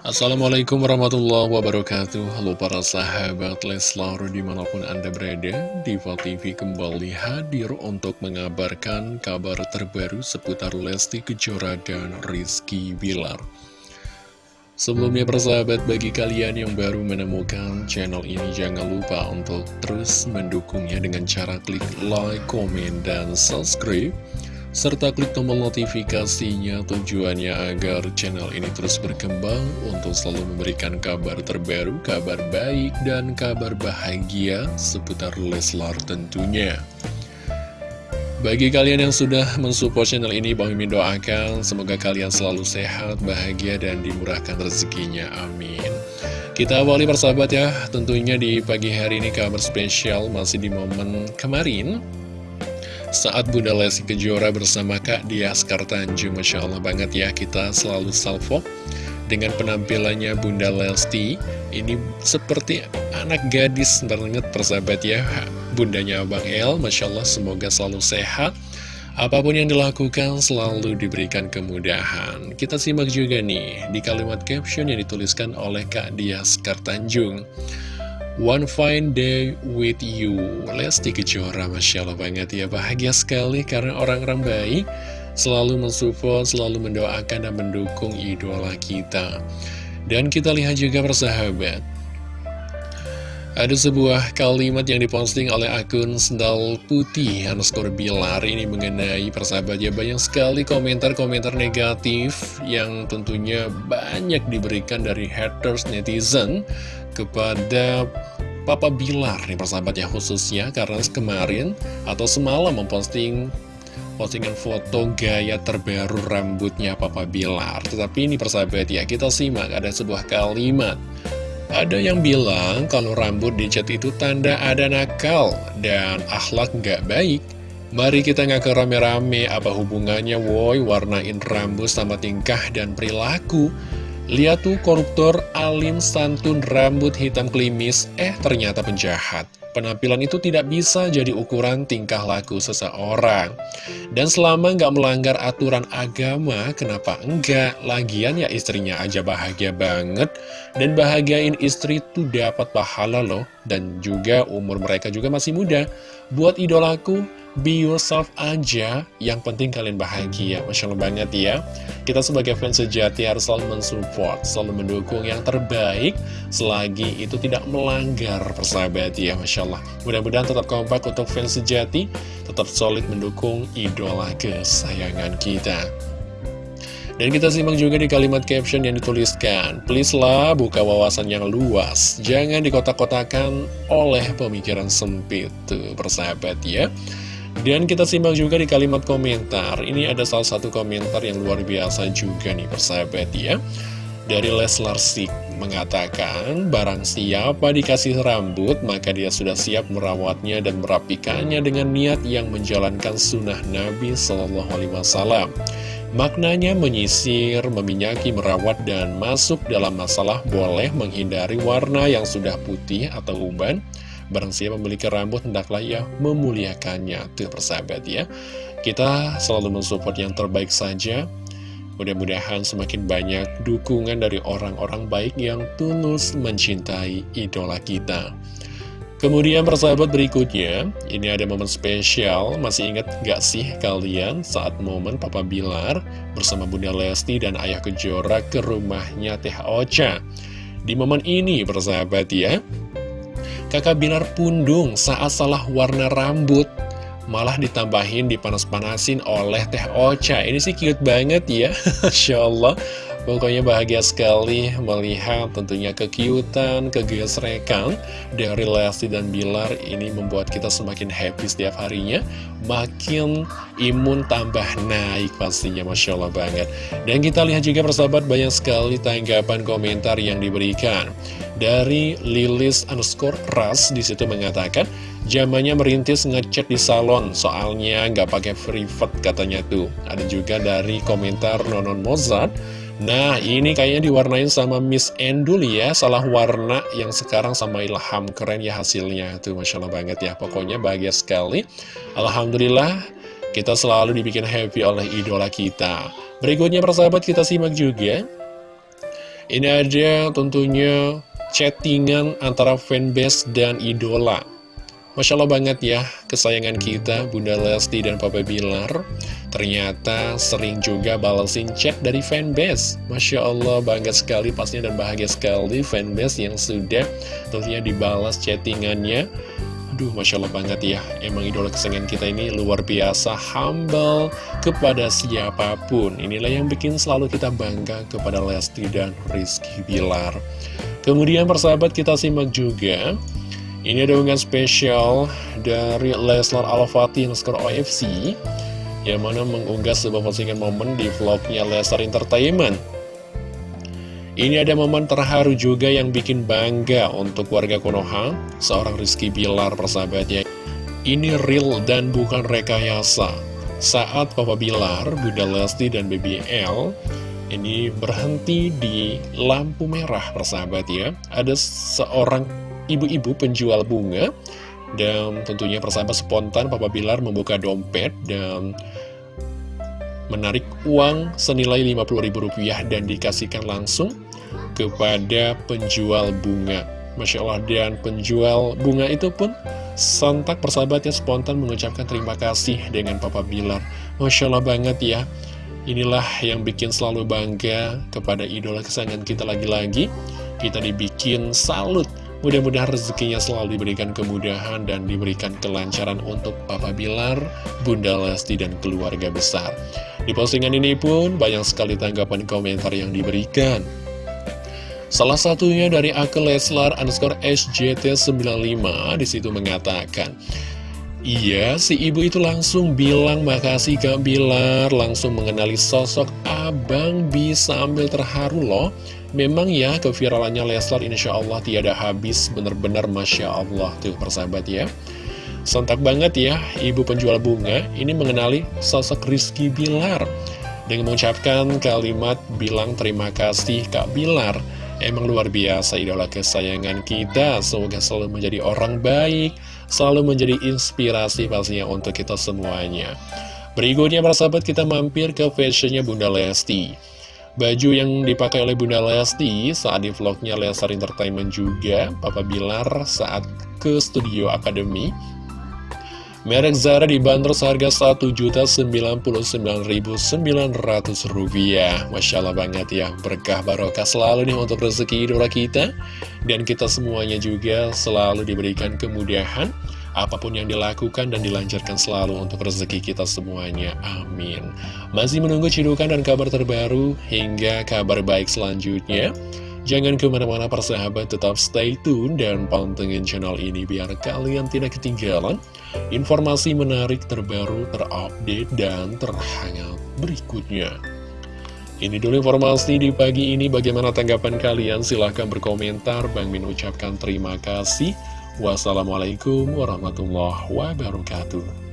Assalamualaikum warahmatullahi wabarakatuh. Halo para sahabat Leslar di mana pun anda berada Diva TV kembali hadir untuk mengabarkan kabar terbaru seputar Lesti Kejora dan Rizky Bilar. Sebelumnya persahabat bagi kalian yang baru menemukan channel ini jangan lupa untuk terus mendukungnya dengan cara klik like, komen, dan subscribe serta klik tombol notifikasinya tujuannya agar channel ini terus berkembang untuk selalu memberikan kabar terbaru, kabar baik, dan kabar bahagia seputar Leslar tentunya. Bagi kalian yang sudah mensupport channel ini, Bang Mimin doakan semoga kalian selalu sehat, bahagia, dan dimurahkan rezekinya. Amin. Kita awali persahabat ya, tentunya di pagi hari ini kabar spesial masih di momen kemarin saat Bunda Lesti Kejora bersama Kak Dia Tanjung Masya Allah banget ya kita selalu salvo. Dengan penampilannya Bunda Lesti ini seperti anak gadis banget persahabat ya. Bundanya Abang El Masya Allah semoga selalu sehat. Apa pun yang dilakukan selalu diberikan kemudahan. Kita simak juga nih di kalimat caption yang dituliskan oleh Kak Dia Tanjung One fine day with you. Lesti Kejora Masya Allah banget ya. Bahagia sekali karena orang-orang baik Selalu mensupport, selalu mendoakan dan mendukung idola kita. Dan kita lihat juga persahabat ada sebuah kalimat yang diposting oleh akun Sendal Putih underscore Bilar ini mengenai persahabat. Ya banyak sekali komentar-komentar negatif yang tentunya banyak diberikan dari haters netizen kepada Papa Bilar nih persahabat ya khususnya karena kemarin atau semalam memposting postingan foto gaya terbaru rambutnya Papa Bilar Tetapi ini persahabat ya kita simak ada sebuah kalimat ada yang bilang kalau rambut dicat itu tanda ada nakal dan akhlak nggak baik. Mari kita ngaku rame-rame apa hubungannya woi warnain rambut sama tingkah dan perilaku. Lihat tuh koruptor alim santun rambut hitam klimis, eh ternyata penjahat. Penampilan itu tidak bisa jadi ukuran tingkah laku seseorang. Dan selama nggak melanggar aturan agama, kenapa enggak? Lagian ya istrinya aja bahagia banget. Dan bahagiain istri tuh dapat pahala loh. Dan juga umur mereka juga masih muda. Buat idolaku, Be yourself aja, yang penting kalian bahagia. Masya Allah banget ya. Kita sebagai fans sejati harus selalu mensupport, selalu mendukung yang terbaik, selagi itu tidak melanggar persahabat ya. Masya Allah. Mudah-mudahan tetap kompak untuk fans sejati, tetap solid mendukung idola kesayangan kita. Dan kita simak juga di kalimat caption yang dituliskan Please lah buka wawasan yang luas Jangan dikotak-kotakan oleh pemikiran sempit Tuh persahabat ya dan kita simak juga di kalimat komentar. Ini ada salah satu komentar yang luar biasa juga nih persahabat ya. Dari Leslar Sik mengatakan Barang siapa dikasih rambut maka dia sudah siap merawatnya dan merapikannya dengan niat yang menjalankan sunnah Nabi Wasallam. Maknanya menyisir, meminyaki, merawat, dan masuk dalam masalah boleh menghindari warna yang sudah putih atau uban Barang siapa memiliki rambut, hendaklah ya memuliakannya. Tuh persahabat ya. Kita selalu mensupport yang terbaik saja. Mudah-mudahan semakin banyak dukungan dari orang-orang baik yang tulus mencintai idola kita. Kemudian persahabat berikutnya, ini ada momen spesial, masih ingat gak sih kalian saat momen Papa Bilar bersama Bunda Lesti dan Ayah Kejora ke rumahnya Teh Ocha. Di momen ini persahabat ya, Kakak Bilar pundung saat salah warna rambut. Malah ditambahin dipanas-panasin oleh Teh Ocha. Ini sih cute banget ya. Masya Allah Pokoknya bahagia sekali melihat tentunya kekiutan, kegesrekan dari Lesti dan Bilar ini membuat kita semakin happy setiap harinya. Makin imun tambah naik pastinya, Masya Allah banget. Dan kita lihat juga persahabat banyak sekali tanggapan komentar yang diberikan. Dari Lilis underscore Ras di situ mengatakan, Zamannya merintis ngechat di salon, soalnya nggak pakai private katanya tuh. Ada juga dari komentar Nonon Mozart, Nah ini kayaknya diwarnain sama Miss Endul ya. Salah warna yang sekarang sama Ilham. Keren ya hasilnya. Tuh Masya Allah banget ya. Pokoknya bahagia sekali. Alhamdulillah Kita selalu dibikin happy oleh idola kita. Berikutnya persahabat kita simak juga. Ini ada tentunya chattingan antara fanbase dan idola. Masya Allah banget ya, kesayangan kita Bunda Lesti dan Papa Bilar Ternyata sering juga balesin chat dari fanbase. Masya Allah bangga sekali pastinya dan bahagia sekali fanbase yang sudah tentunya dibalas chattingannya. Aduh Masya Allah banget ya. Emang idola kesayangan kita ini luar biasa Humble kepada siapa pun. Inilah yang bikin selalu kita bangga kepada Lesti dan Rizky Bilar. Kemudian persahabat kita simak juga. Ini ada unggahan spesial dari Leslar Al-Fatih Nuskar OFC Yang mana mengunggah sebuah postingan momen di vlognya Leslar Entertainment. Ini ada momen terharu juga yang bikin bangga untuk warga Konoha Seorang Rizky Bilar persahabatnya. Ini real dan bukan rekayasa. Saat Papa Bilar, Bunda Lesti, dan BBL Ini berhenti di lampu merah persahabat ya Ada seorang ibu-ibu penjual bunga dan tentunya persahabat spontan Papa Bilar membuka dompet dan menarik uang senilai Rp50.000 dan dikasihkan langsung kepada penjual bunga. Masya Allah, dan penjual bunga itu pun sontak persahabatnya spontan mengucapkan terima kasih dengan Papa Bilar. Masya Allah banget ya. Inilah yang bikin selalu bangga kepada idola kesayangan kita lagi-lagi. Kita dibikin salut Mudah-mudahan rezekinya selalu diberikan kemudahan dan diberikan kelancaran untuk Papa Bilar, Bunda Lesti, dan keluarga besar. Di postingan ini pun banyak sekali tanggapan komentar yang diberikan. Salah satunya dari akun Leslar underscore SJT95 di situ mengatakan, Iya, si ibu itu langsung bilang makasih Kak Bilar, langsung mengenali sosok abang bisa ambil terharu loh. Memang ya keviralannya Leslar insya Allah tiada habis. Bener-bener Masya Allah tuh persahabat ya. Sontak banget ya ibu penjual bunga. Ini mengenali sosok Rizky Bilar. Dengan mengucapkan kalimat bilang terima kasih Kak Bilar. Emang luar biasa idola kesayangan kita. Semoga selalu menjadi orang baik Selalu menjadi inspirasi pastinya untuk kita semuanya. Berikutnya persahabat kita mampir ke fashionnya Bunda Lesti Baju yang dipakai oleh Bunda Lesti saat di vlognya Lesar Entertainment juga, Papa Bilar saat ke Studio Akademi. Merek Zara dibanderol seharga Rp1.099.900 Masya Allah banget ya, berkah barokah selalu nih untuk rezeki idola kita. Dan kita semuanya juga selalu diberikan kemudahan apa pun yang dilakukan dan dilancarkan selalu untuk rezeki kita semuanya. Amin. Masih menunggu cidukan dan kabar terbaru hingga kabar baik selanjutnya. Jangan ke mana-mana persahabat, tetap stay tune dan pantengin channel ini biar kalian tidak ketinggalan informasi menarik terbaru, terupdate, dan terhangat berikutnya. Ini dulu informasi di pagi ini, bagaimana tanggapan kalian? Silahkan berkomentar, Bang Min ucapkan terima kasih. Wassalamualaikum warahmatullahi wabarakatuh.